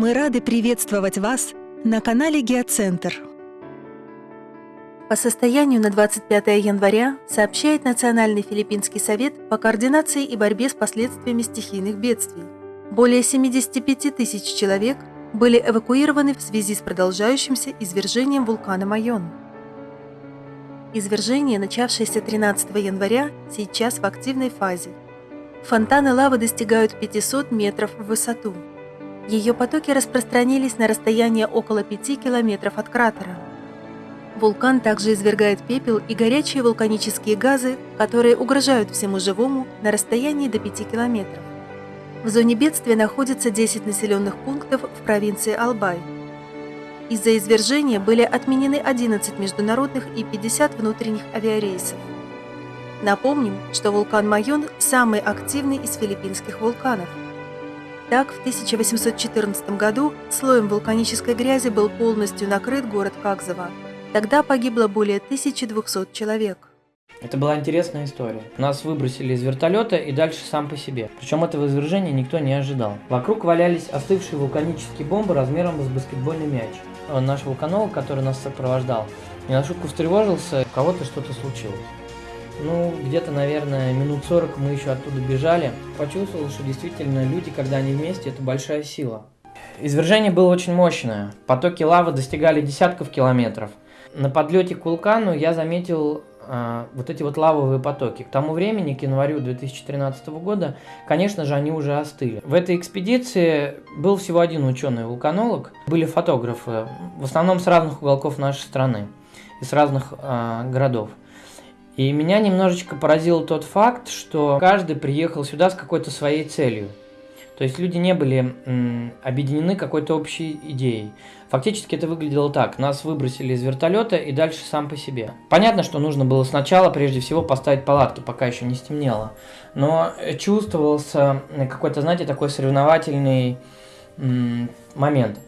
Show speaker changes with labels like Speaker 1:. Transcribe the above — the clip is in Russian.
Speaker 1: Мы рады приветствовать вас на канале Геоцентр.
Speaker 2: По состоянию на 25 января сообщает Национальный филиппинский совет по координации и борьбе с последствиями стихийных бедствий. Более 75 тысяч человек были эвакуированы в связи с продолжающимся извержением вулкана Майон. Извержение, начавшееся 13 января, сейчас в активной фазе. Фонтаны лавы достигают 500 метров в высоту. Ее потоки распространились на расстояние около 5 километров от кратера. Вулкан также извергает пепел и горячие вулканические газы, которые угрожают всему живому на расстоянии до 5 километров. В зоне бедствия находится 10 населенных пунктов в провинции Албай. Из-за извержения были отменены 11 международных и 50 внутренних авиарейсов. Напомним, что вулкан Майон – самый активный из филиппинских вулканов. Так, в 1814 году слоем вулканической грязи был полностью накрыт город Какзова. Тогда погибло более 1200 человек.
Speaker 3: Это была интересная история. Нас выбросили из вертолета и дальше сам по себе. Причем этого извержения никто не ожидал. Вокруг валялись остывшие вулканические бомбы размером с баскетбольный мяч. Наш вулканолог, который нас сопровождал, не на шутку встревожился, у кого-то что-то случилось. Ну, где-то, наверное, минут 40 мы еще оттуда бежали. Почувствовал, что действительно люди, когда они вместе, это большая сила. Извержение было очень мощное. Потоки лавы достигали десятков километров. На подлете к вулкану я заметил а, вот эти вот лавовые потоки. К тому времени, к январю 2013 года, конечно же, они уже остыли. В этой экспедиции был всего один ученый-вулканолог, были фотографы, в основном с разных уголков нашей страны и с разных э, городов. И меня немножечко поразил тот факт, что каждый приехал сюда с какой-то своей целью. То есть люди не были м, объединены какой-то общей идеей. Фактически это выглядело так. Нас выбросили из вертолета и дальше сам по себе. Понятно, что нужно было сначала прежде всего поставить палатки, пока еще не стемнело. Но чувствовался какой-то, знаете, такой соревновательный м, момент.